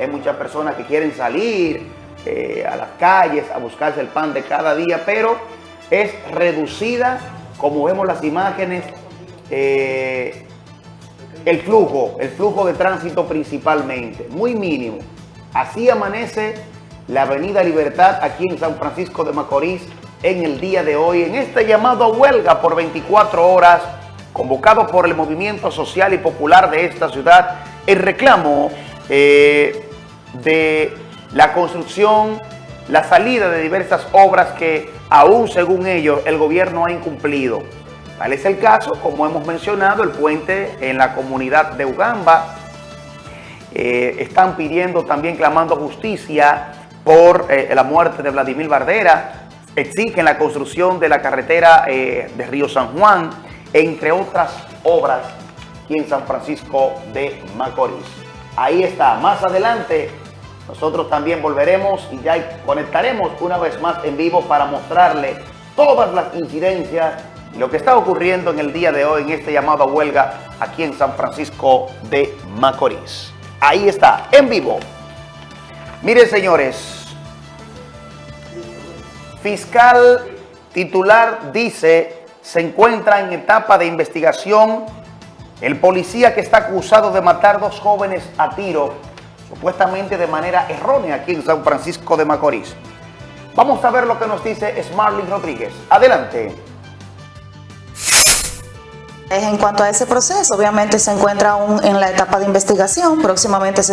hay muchas personas que quieren salir eh, a las calles a buscarse el pan de cada día, pero es reducida, como vemos las imágenes, eh, el flujo, el flujo de tránsito principalmente, muy mínimo. Así amanece la Avenida Libertad aquí en San Francisco de Macorís en el día de hoy, en este llamado a huelga por 24 horas, convocado por el Movimiento Social y Popular de esta ciudad, el reclamo eh, de la construcción, la salida de diversas obras que aún según ellos el gobierno ha incumplido. Tal es el caso, como hemos mencionado, el puente en la comunidad de Ugamba. Eh, están pidiendo también, clamando justicia por eh, la muerte de Vladimir Bardera. Exigen la construcción de la carretera eh, de Río San Juan, entre otras obras aquí en San Francisco de Macorís. Ahí está, más adelante nosotros también volveremos y ya conectaremos una vez más en vivo para mostrarle todas las incidencias lo que está ocurriendo en el día de hoy en este llamado a huelga aquí en San Francisco de Macorís. Ahí está, en vivo. Miren, señores, fiscal titular dice se encuentra en etapa de investigación el policía que está acusado de matar dos jóvenes a tiro, supuestamente de manera errónea aquí en San Francisco de Macorís. Vamos a ver lo que nos dice Smarly Rodríguez. Adelante. En cuanto a ese proceso, obviamente se encuentra aún en la etapa de investigación, próximamente se